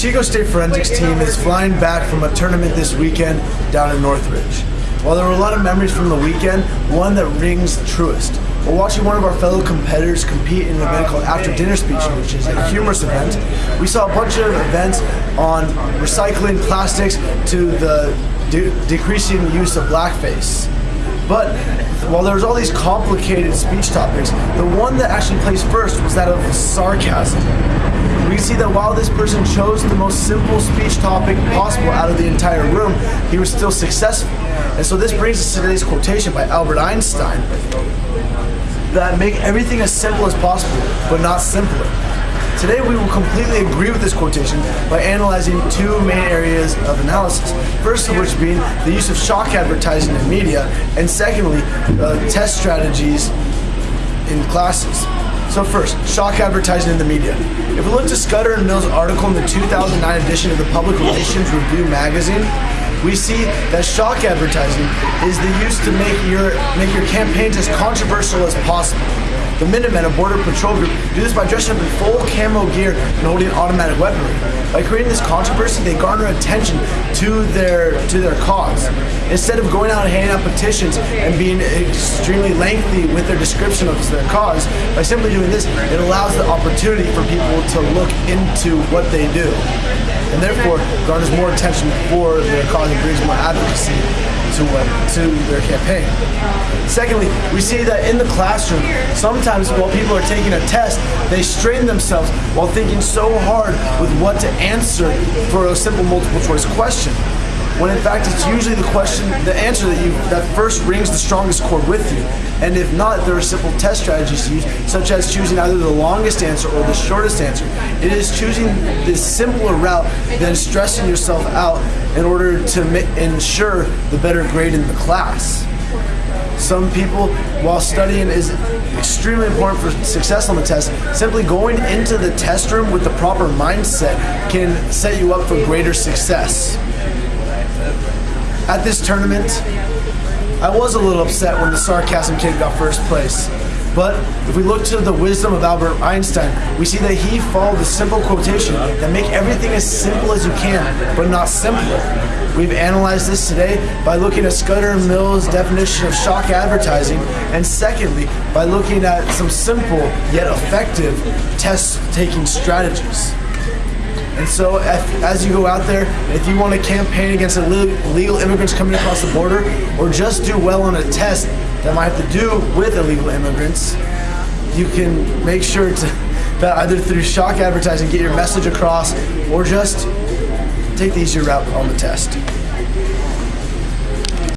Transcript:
Chico State Forensics team is flying back from a tournament this weekend down in Northridge. While there were a lot of memories from the weekend, one that rings truest. While watching one of our fellow competitors compete in an event called After Dinner Speech, which is a humorous event, we saw a bunch of events on recycling plastics to the de decreasing use of blackface. But while there was all these complicated speech topics, the one that actually placed first was that of sarcasm. We see that while this person chose the most simple speech topic possible out of the entire room, he was still successful. And so this brings us to today's quotation by Albert Einstein that make everything as simple as possible, but not simpler. Today we will completely agree with this quotation by analyzing two main areas of analysis. First of which being the use of shock advertising in media, and secondly, uh, test strategies in classes. So first, shock advertising in the media. If we look to Scudder and Mills' article in the 2009 edition of the Public Relations Review magazine, we see that shock advertising is the use to make your make your campaigns as controversial as possible. The Minutemen, a border patrol group, do this by dressing up in full camo gear and holding automatic weaponry. By creating this controversy, they garner attention to their to their cause. Instead of going out and handing out petitions and being extremely lengthy with their description of their cause, by simply doing this, it allows the opportunity for people to look into what they do, and therefore garners more attention for their cause and brings more advocacy to, to their campaign. Secondly, we see that in the classroom, sometimes while people are taking a test, they strain themselves while thinking so hard with what to answer for a simple multiple choice question when in fact it's usually the question, the answer that you that first rings the strongest chord with you. And if not, there are simple test strategies to use, such as choosing either the longest answer or the shortest answer. It is choosing this simpler route than stressing yourself out in order to ensure the better grade in the class. Some people, while studying is extremely important for success on the test, simply going into the test room with the proper mindset can set you up for greater success at this tournament, I was a little upset when the sarcasm kid got first place. But if we look to the wisdom of Albert Einstein, we see that he followed the simple quotation that make everything as simple as you can, but not simpler. We've analyzed this today by looking at Scudder and Mills' definition of shock advertising, and secondly, by looking at some simple yet effective test-taking strategies. And so, if, as you go out there, if you want to campaign against illegal immigrants coming across the border, or just do well on a test that might have to do with illegal immigrants, you can make sure to that either through shock advertising get your message across, or just take the easier route on the test.